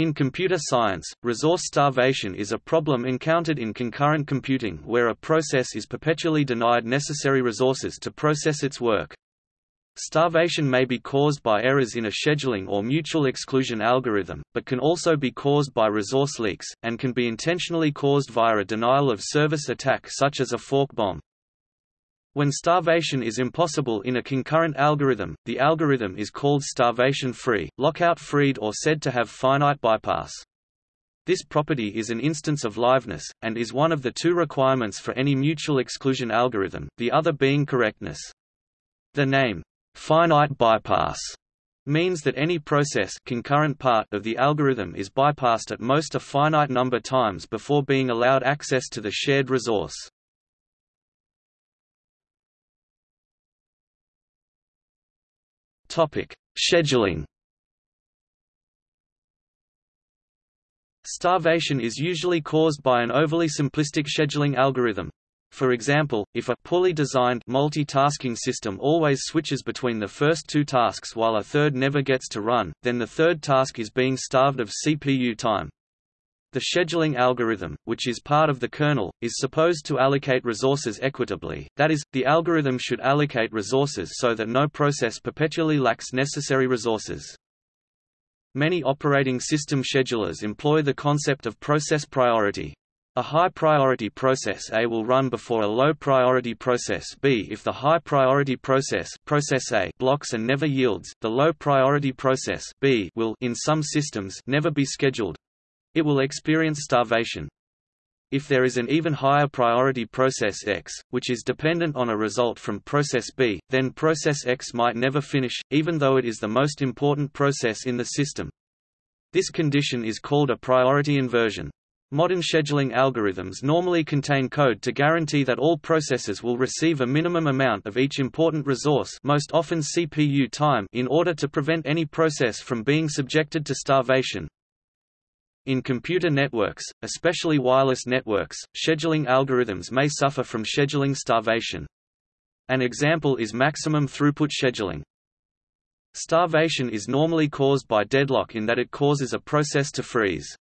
In computer science, resource starvation is a problem encountered in concurrent computing where a process is perpetually denied necessary resources to process its work. Starvation may be caused by errors in a scheduling or mutual exclusion algorithm, but can also be caused by resource leaks, and can be intentionally caused via a denial of service attack such as a fork bomb. When starvation is impossible in a concurrent algorithm, the algorithm is called starvation-free, lockout-free or said to have finite bypass. This property is an instance of liveness, and is one of the two requirements for any mutual exclusion algorithm, the other being correctness. The name, finite bypass, means that any process concurrent part of the algorithm is bypassed at most a finite number times before being allowed access to the shared resource. Topic: Scheduling. Starvation is usually caused by an overly simplistic scheduling algorithm. For example, if a poorly designed multitasking system always switches between the first two tasks while a third never gets to run, then the third task is being starved of CPU time. The scheduling algorithm, which is part of the kernel, is supposed to allocate resources equitably, that is, the algorithm should allocate resources so that no process perpetually lacks necessary resources. Many operating system schedulers employ the concept of process priority. A high-priority process A will run before a low-priority process B if the high-priority process, process A blocks and never yields, the low-priority process B will in some systems never be scheduled, it will experience starvation. If there is an even higher priority process X, which is dependent on a result from process B, then process X might never finish, even though it is the most important process in the system. This condition is called a priority inversion. Modern scheduling algorithms normally contain code to guarantee that all processes will receive a minimum amount of each important resource most often CPU time in order to prevent any process from being subjected to starvation. In computer networks, especially wireless networks, scheduling algorithms may suffer from scheduling starvation. An example is maximum throughput scheduling. Starvation is normally caused by deadlock in that it causes a process to freeze.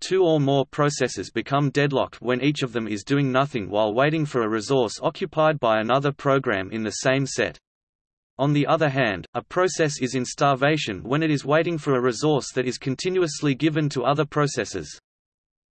Two or more processes become deadlocked when each of them is doing nothing while waiting for a resource occupied by another program in the same set. On the other hand, a process is in starvation when it is waiting for a resource that is continuously given to other processes.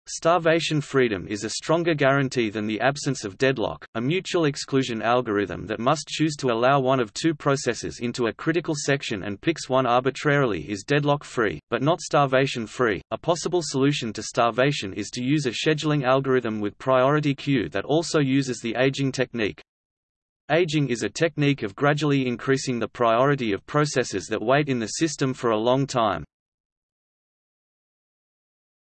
Starvation freedom is a stronger guarantee than the absence of deadlock. A mutual exclusion algorithm that must choose to allow one of two processes into a critical section and picks one arbitrarily is deadlock free, but not starvation free. A possible solution to starvation is to use a scheduling algorithm with priority queue that also uses the aging technique. Aging is a technique of gradually increasing the priority of processes that wait in the system for a long time.